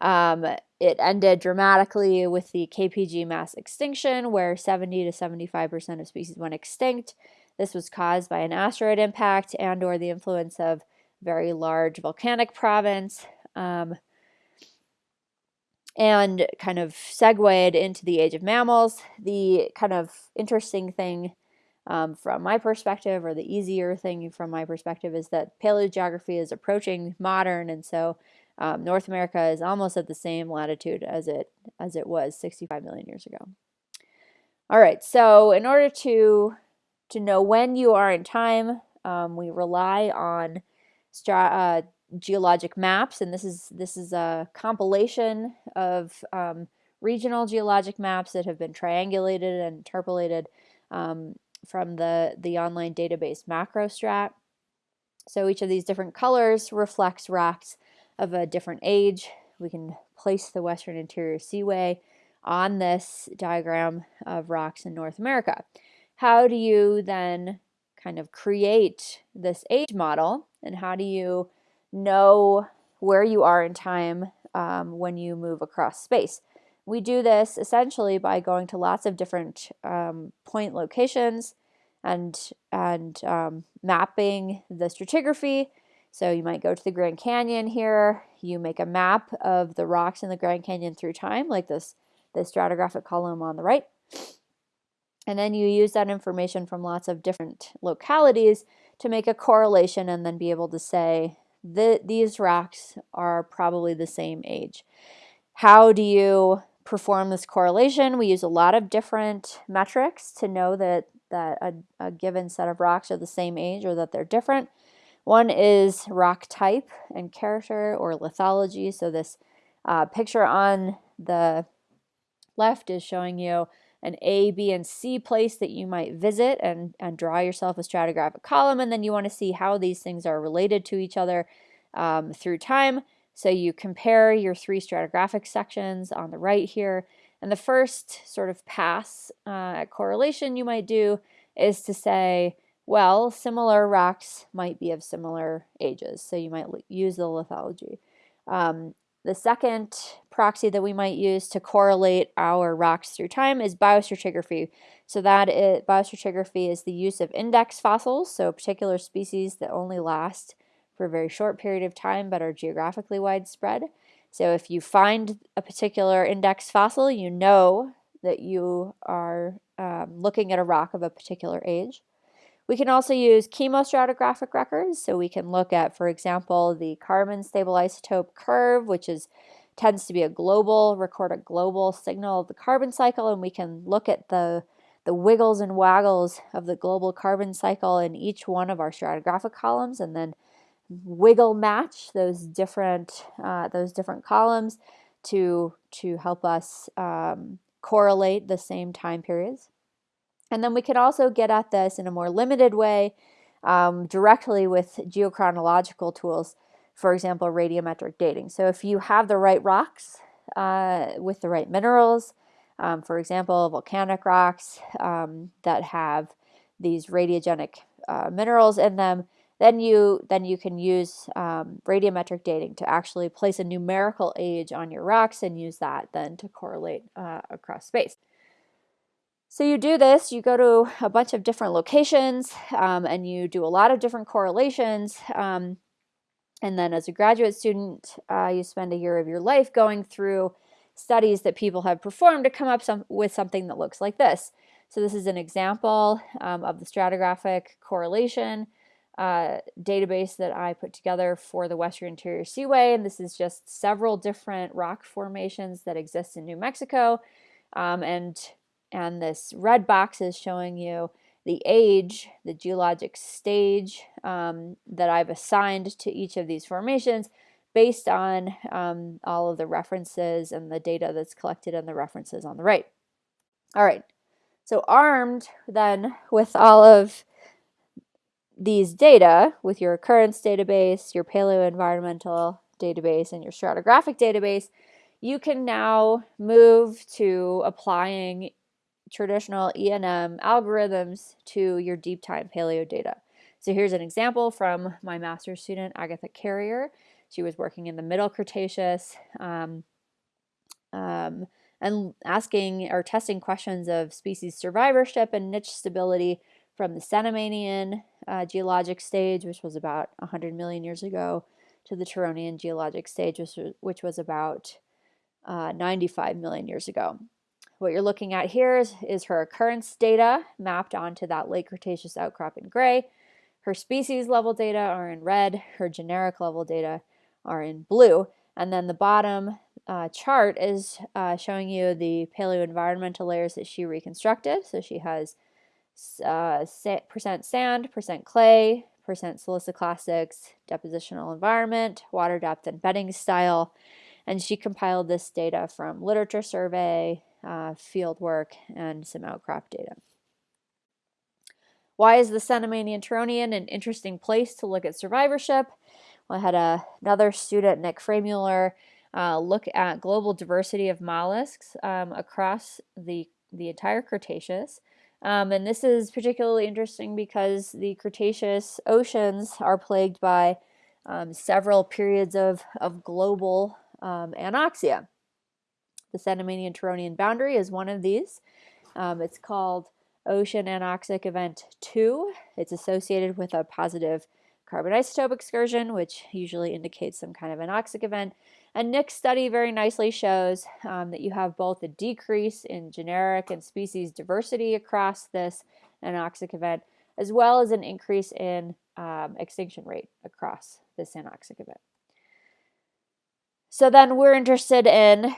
Um, it ended dramatically with the KPG mass extinction, where 70 to 75% of species went extinct. This was caused by an asteroid impact and or the influence of very large volcanic province. Um, and kind of segued into the age of mammals. The kind of interesting thing um, from my perspective, or the easier thing from my perspective, is that paleogeography is approaching modern, and so um, North America is almost at the same latitude as it as it was 65 million years ago. All right, so in order to to know when you are in time, um, we rely on uh, geologic maps, and this is this is a compilation of um, regional geologic maps that have been triangulated and interpolated um, from the the online database MacroStrat. So each of these different colors reflects rocks of a different age. We can place the Western Interior Seaway on this diagram of rocks in North America. How do you then kind of create this age model and how do you know where you are in time um, when you move across space. We do this essentially by going to lots of different um, point locations and, and um, mapping the stratigraphy. So you might go to the Grand Canyon here, you make a map of the rocks in the Grand Canyon through time, like this, this stratigraphic column on the right. And then you use that information from lots of different localities to make a correlation and then be able to say, that these rocks are probably the same age. How do you perform this correlation? We use a lot of different metrics to know that, that a, a given set of rocks are the same age or that they're different. One is rock type and character or lithology. So this uh, picture on the left is showing you an A, B, and C place that you might visit and, and draw yourself a stratigraphic column. And then you want to see how these things are related to each other um, through time. So you compare your three stratigraphic sections on the right here. And the first sort of pass uh, at correlation you might do is to say, well, similar rocks might be of similar ages. So you might use the lithology. Um, the second proxy that we might use to correlate our rocks through time is biostratigraphy. So that is, biostratigraphy is the use of index fossils, so particular species that only last for a very short period of time but are geographically widespread. So if you find a particular index fossil, you know that you are um, looking at a rock of a particular age. We can also use chemostratigraphic records. So we can look at, for example, the carbon stable isotope curve, which is tends to be a global, record a global signal of the carbon cycle, and we can look at the, the wiggles and waggles of the global carbon cycle in each one of our stratigraphic columns, and then wiggle match those different uh, those different columns to to help us um, correlate the same time periods. And then we can also get at this in a more limited way um, directly with geochronological tools, for example, radiometric dating. So if you have the right rocks uh, with the right minerals, um, for example, volcanic rocks um, that have these radiogenic uh, minerals in them, then you then you can use um, radiometric dating to actually place a numerical age on your rocks and use that then to correlate uh, across space. So you do this, you go to a bunch of different locations um, and you do a lot of different correlations. Um, and then as a graduate student, uh, you spend a year of your life going through studies that people have performed to come up some, with something that looks like this. So this is an example um, of the stratigraphic correlation uh, database that I put together for the Western Interior Seaway. And this is just several different rock formations that exist in New Mexico. Um, and and this red box is showing you the age, the geologic stage um, that I've assigned to each of these formations based on um, all of the references and the data that's collected in the references on the right. All right, so armed then with all of these data, with your occurrence database, your paleoenvironmental database, and your stratigraphic database, you can now move to applying traditional ENM algorithms to your deep time paleo data. So here's an example from my master's student, Agatha Carrier. She was working in the Middle Cretaceous um, um, and asking or testing questions of species survivorship and niche stability from the Cenomanian uh, geologic stage, which was about 100 million years ago, to the Turonian geologic stage, which was, about uh, 95 million years ago. What you're looking at here is, is her occurrence data mapped onto that late Cretaceous outcrop in gray. Her species level data are in red, her generic level data are in blue. And then the bottom uh, chart is uh, showing you the paleoenvironmental layers that she reconstructed. So she has uh, percent sand, percent clay, percent siliciclastics, depositional environment, water depth and bedding style. And she compiled this data from literature survey, uh, field work, and some outcrop data. Why is the Cenomanian Turonian an interesting place to look at survivorship? Well, I had a, another student, Nick Fremuller, uh, look at global diversity of mollusks um, across the, the entire Cretaceous. Um, and this is particularly interesting because the Cretaceous oceans are plagued by um, several periods of, of global um, anoxia. The Cenomanian Turonian boundary is one of these. Um, it's called Ocean Anoxic Event 2. It's associated with a positive carbon isotope excursion, which usually indicates some kind of anoxic event. And Nick's study very nicely shows um, that you have both a decrease in generic and species diversity across this anoxic event, as well as an increase in um, extinction rate across this anoxic event. So then we're interested in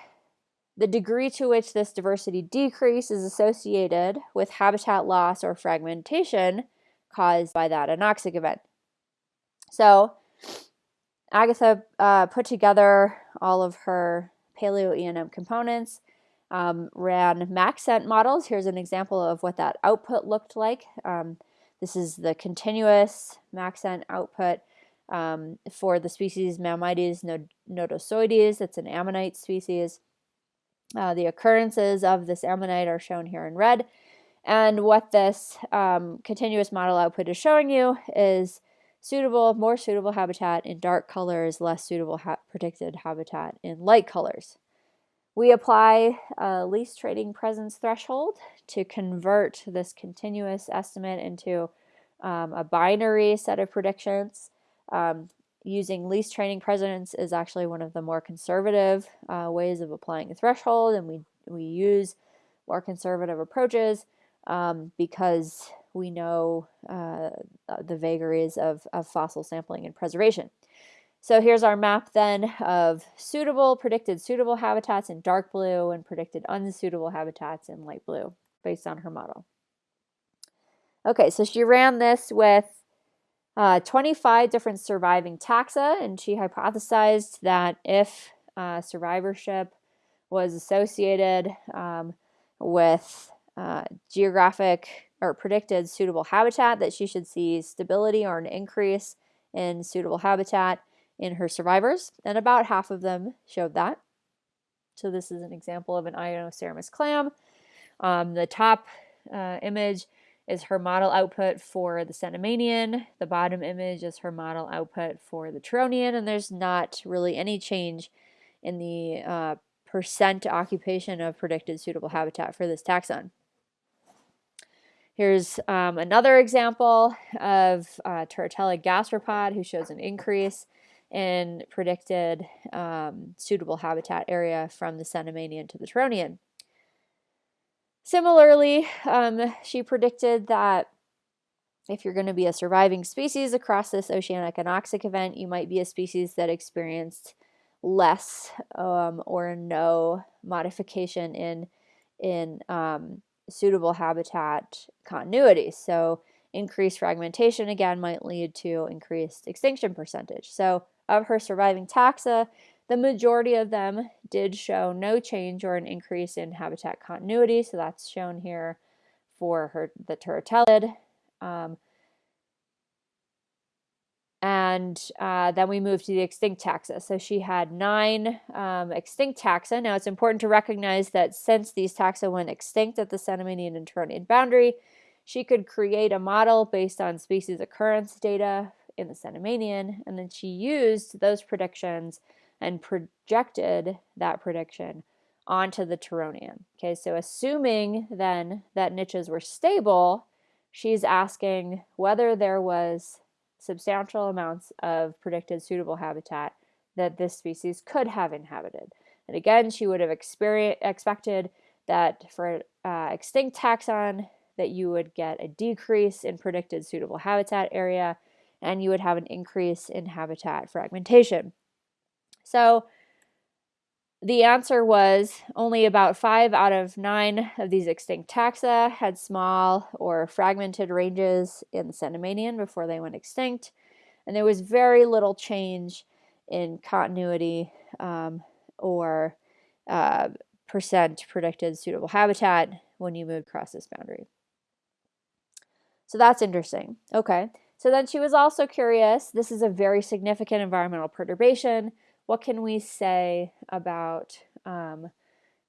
the degree to which this diversity decrease is associated with habitat loss or fragmentation caused by that anoxic event. So Agatha uh, put together all of her paleo ENM components, um, ran MaxEnt models. Here's an example of what that output looked like. Um, this is the continuous MaxEnt output um, for the species Mammites nodosoides. It's an ammonite species. Uh, the occurrences of this ammonite are shown here in red. And what this um, continuous model output is showing you is suitable, more suitable habitat in dark colors, less suitable ha predicted habitat in light colors. We apply a least training presence threshold to convert this continuous estimate into um, a binary set of predictions. Um, using least training presence is actually one of the more conservative uh, ways of applying a threshold, and we, we use more conservative approaches um, because we know uh, the vagaries of, of fossil sampling and preservation. So here's our map then of suitable, predicted suitable habitats in dark blue and predicted unsuitable habitats in light blue based on her model. Okay, so she ran this with uh, 25 different surviving taxa, and she hypothesized that if uh, survivorship was associated um, with uh, geographic or predicted suitable habitat, that she should see stability or an increase in suitable habitat in her survivors, and about half of them showed that. So this is an example of an Inoceramus clam. Um, the top uh, image is her model output for the Cenomanian. The bottom image is her model output for the Turonian, and there's not really any change in the uh, percent occupation of predicted suitable habitat for this taxon. Here's um, another example of uh, Turritella gastropod who shows an increase in predicted um, suitable habitat area from the Cenomanian to the Turonian. Similarly, um, she predicted that if you're going to be a surviving species across this oceanic anoxic event, you might be a species that experienced less um, or no modification in in um, suitable habitat continuity. So increased fragmentation again might lead to increased extinction percentage. So of her surviving taxa, the majority of them did show no change or an increase in habitat continuity. So that's shown here for her the turritellid. Um, and uh, then we moved to the extinct taxa. So she had nine um, extinct taxa. Now it's important to recognize that since these taxa went extinct at the Cenomanian and Turonian boundary, she could create a model based on species occurrence data in the Cenomanian, and then she used those predictions and projected that prediction onto the Turonian. Okay, so assuming then that niches were stable, she's asking whether there was substantial amounts of predicted suitable habitat that this species could have inhabited. And again, she would have expected that for uh, extinct taxon that you would get a decrease in predicted suitable habitat area and you would have an increase in habitat fragmentation. So the answer was only about five out of nine of these extinct taxa had small or fragmented ranges in the Cenomanian before they went extinct. And there was very little change in continuity um, or uh, percent predicted suitable habitat when you moved across this boundary. So that's interesting. Okay. So then she was also curious. This is a very significant environmental perturbation what can we say about um,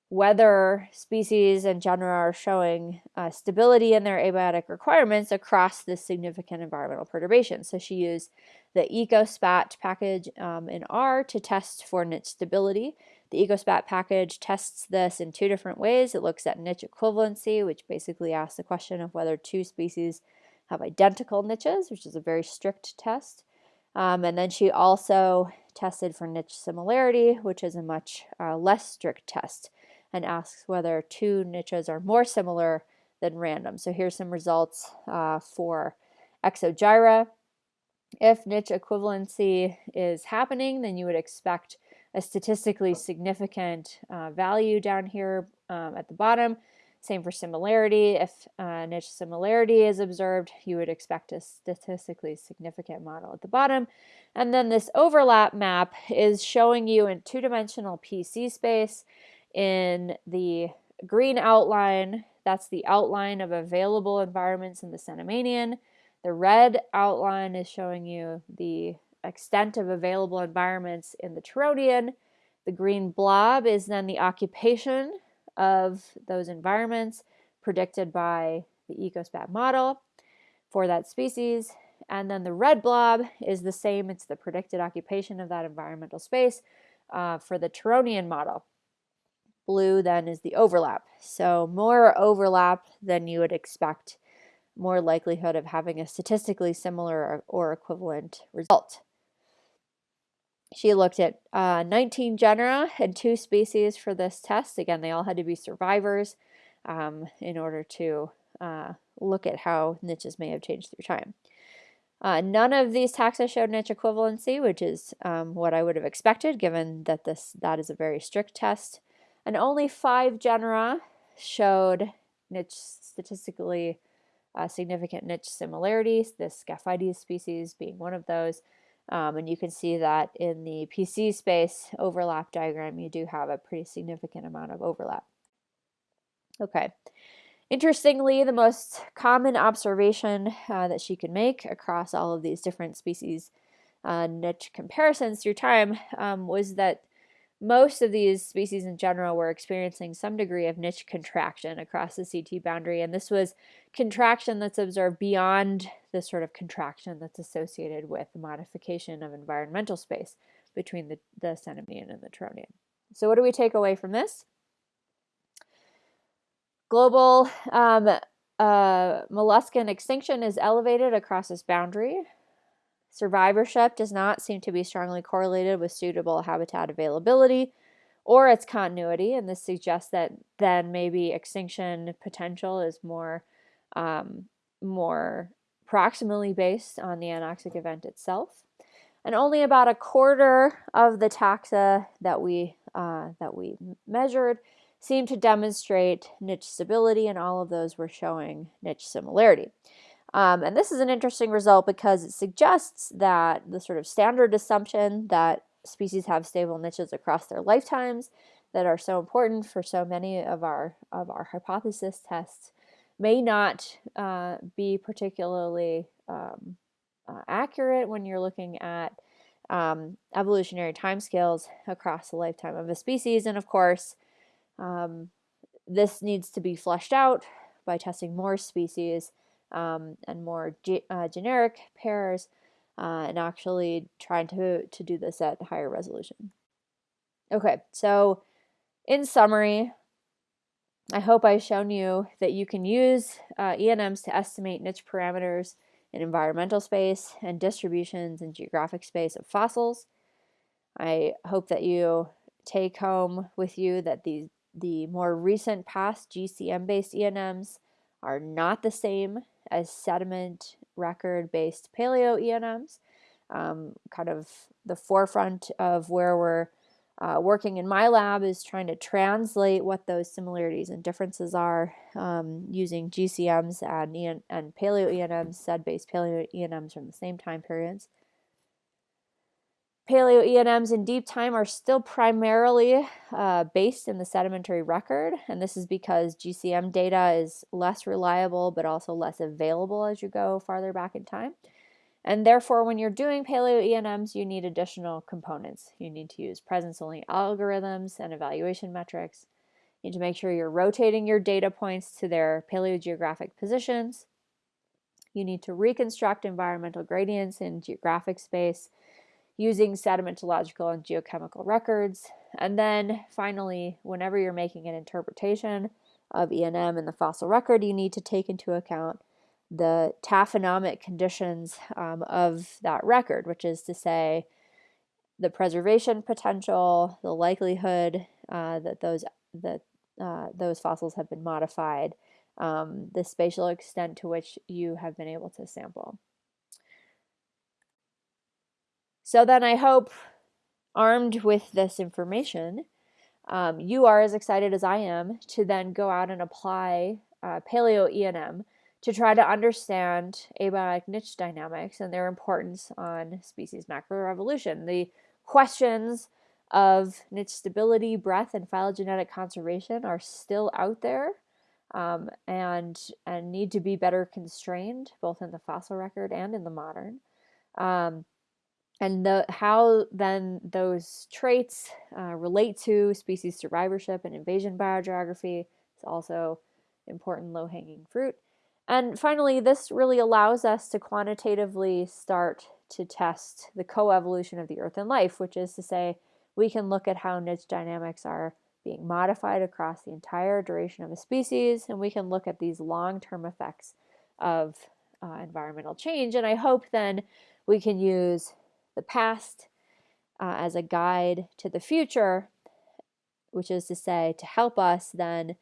whether species and genera are showing uh, stability in their abiotic requirements across this significant environmental perturbation. So she used the EcoSpat package um, in R to test for niche stability. The EcoSpat package tests this in two different ways. It looks at niche equivalency, which basically asks the question of whether two species have identical niches, which is a very strict test. Um, and then she also tested for niche similarity, which is a much uh, less strict test, and asks whether two niches are more similar than random. So here's some results uh, for Exogyra. If niche equivalency is happening, then you would expect a statistically significant uh, value down here um, at the bottom. Same for similarity. If uh, niche similarity is observed, you would expect a statistically significant model at the bottom. And then this overlap map is showing you in two-dimensional PC space in the green outline, that's the outline of available environments in the Cenomanian. The red outline is showing you the extent of available environments in the Turonian. The green blob is then the occupation of those environments predicted by the EcoSpat model for that species. And then the red blob is the same, it's the predicted occupation of that environmental space uh, for the Turonian model. Blue then is the overlap. So more overlap than you would expect, more likelihood of having a statistically similar or equivalent result. She looked at uh, 19 genera and two species for this test. Again, they all had to be survivors um, in order to uh, look at how niches may have changed through time. Uh, none of these taxa showed niche equivalency, which is um, what I would have expected given that this that is a very strict test. And only five genera showed niche statistically uh, significant niche similarities, this Scaphites species being one of those. Um, and you can see that in the PC space overlap diagram, you do have a pretty significant amount of overlap. Okay. Interestingly, the most common observation uh, that she could make across all of these different species uh, niche comparisons through time um, was that most of these species in general were experiencing some degree of niche contraction across the CT boundary, and this was contraction that's observed beyond the sort of contraction that's associated with the modification of environmental space between the, the Cenomanian and the Turonian. So what do we take away from this? Global um, uh, molluscan extinction is elevated across this boundary. Survivorship does not seem to be strongly correlated with suitable habitat availability or its continuity, and this suggests that then maybe extinction potential is more um, more proximally based on the anoxic event itself. And only about a quarter of the taxa that we uh, that we measured seemed to demonstrate niche stability, and all of those were showing niche similarity. Um, and this is an interesting result because it suggests that the sort of standard assumption that species have stable niches across their lifetimes that are so important for so many of our of our hypothesis tests may not uh, be particularly um, uh, accurate when you're looking at um, evolutionary timescales across the lifetime of a species. And of course, um, this needs to be fleshed out by testing more species um, and more ge uh, generic pairs, uh, and actually trying to, to do this at higher resolution. Okay, so in summary, I hope I've shown you that you can use uh, ENMs to estimate niche parameters in environmental space and distributions in geographic space of fossils. I hope that you take home with you that these the more recent past GCM-based ENMs are not the same as sediment record-based paleo ENMs. Um, kind of the forefront of where we're uh, working in my lab is trying to translate what those similarities and differences are um, using GCMs and, and paleo ENMs, SED-based paleo ENMs from the same time periods. Paleo ENMs in deep time are still primarily uh, based in the sedimentary record, and this is because GCM data is less reliable but also less available as you go farther back in time. And therefore, when you're doing paleo ENMs, you need additional components. You need to use presence-only algorithms and evaluation metrics. You need to make sure you're rotating your data points to their paleogeographic positions. You need to reconstruct environmental gradients in geographic space using sedimentological and geochemical records. And then finally, whenever you're making an interpretation of ENM in the fossil record, you need to take into account the taphonomic conditions um, of that record, which is to say the preservation potential, the likelihood uh, that those that uh, those fossils have been modified, um, the spatial extent to which you have been able to sample. So then I hope, armed with this information, um, you are as excited as I am to then go out and apply uh, Paleo ENM to try to understand abiotic niche dynamics and their importance on species macroevolution. The questions of niche stability, breadth, and phylogenetic conservation are still out there um, and, and need to be better constrained, both in the fossil record and in the modern. Um, and the, how then those traits uh, relate to species survivorship and invasion biogeography is also important low-hanging fruit. And finally, this really allows us to quantitatively start to test the coevolution of the earth and life, which is to say we can look at how niche dynamics are being modified across the entire duration of a species, and we can look at these long-term effects of uh, environmental change. And I hope then we can use the past uh, as a guide to the future, which is to say, to help us then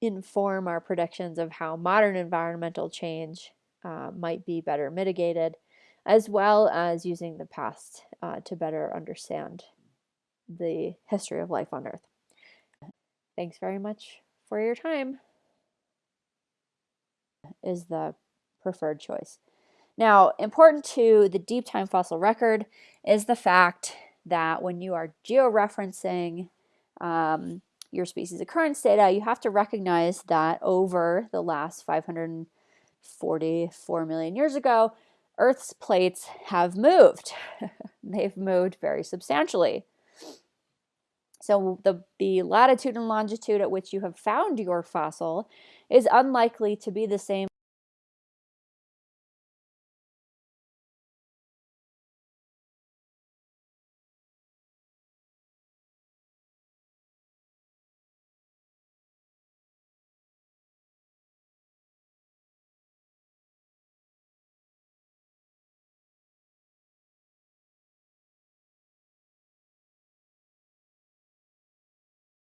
inform our predictions of how modern environmental change uh, might be better mitigated, as well as using the past uh, to better understand the history of life on Earth. Thanks very much for your time is the preferred choice. Now, important to the deep time fossil record is the fact that when you are georeferencing um, your species occurrence data, you have to recognize that over the last 544 million years ago, Earth's plates have moved. They've moved very substantially. So the, the latitude and longitude at which you have found your fossil is unlikely to be the same